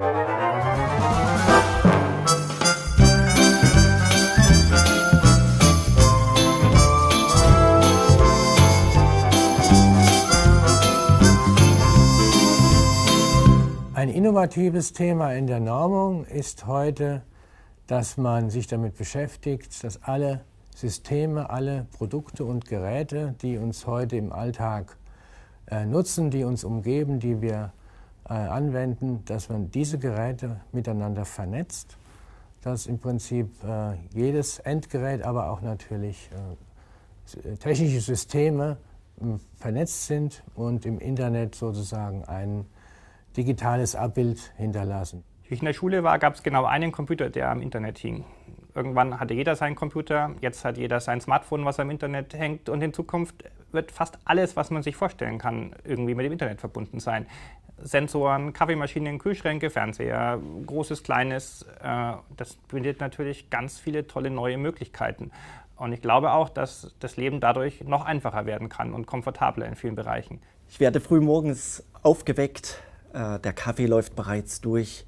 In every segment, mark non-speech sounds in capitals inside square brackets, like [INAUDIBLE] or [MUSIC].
Ein innovatives Thema in der Normung ist heute, dass man sich damit beschäftigt, dass alle Systeme, alle Produkte und Geräte, die uns heute im Alltag äh, nutzen, die uns umgeben, die wir anwenden, dass man diese Geräte miteinander vernetzt, dass im Prinzip äh, jedes Endgerät, aber auch natürlich äh, technische Systeme vernetzt sind und im Internet sozusagen ein digitales Abbild hinterlassen. Wie ich in der Schule war, gab es genau einen Computer, der am Internet hing. Irgendwann hatte jeder seinen Computer, jetzt hat jeder sein Smartphone, was am Internet hängt und in Zukunft wird fast alles, was man sich vorstellen kann, irgendwie mit dem Internet verbunden sein. Sensoren, Kaffeemaschinen, Kühlschränke, Fernseher, großes, kleines, äh, das bietet natürlich ganz viele tolle neue Möglichkeiten. Und ich glaube auch, dass das Leben dadurch noch einfacher werden kann und komfortabler in vielen Bereichen. Ich werde früh morgens aufgeweckt, äh, der Kaffee läuft bereits durch,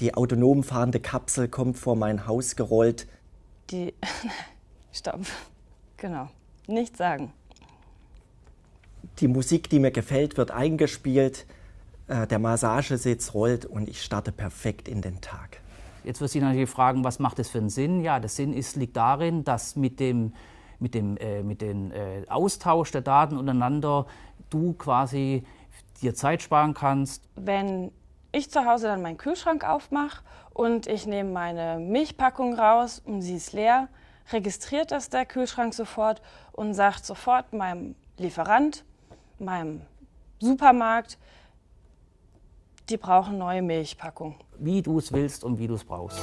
die autonom fahrende Kapsel kommt vor mein Haus gerollt. Die. [LAUGHS] Stopp. Genau. Nichts sagen. Die Musik, die mir gefällt, wird eingespielt. Äh, der Massagesitz rollt und ich starte perfekt in den Tag. Jetzt wird sich natürlich fragen, was macht das für einen Sinn? Ja, der Sinn ist, liegt darin, dass mit dem, mit dem äh, mit dem äh, Austausch der Daten untereinander du quasi dir Zeit sparen kannst. Wenn ich zu Hause dann meinen Kühlschrank aufmache und ich nehme meine Milchpackung raus und sie ist leer, registriert das der Kühlschrank sofort und sagt sofort meinem Lieferant, meinem Supermarkt, die brauchen neue Milchpackungen. Wie du es willst und wie du es brauchst.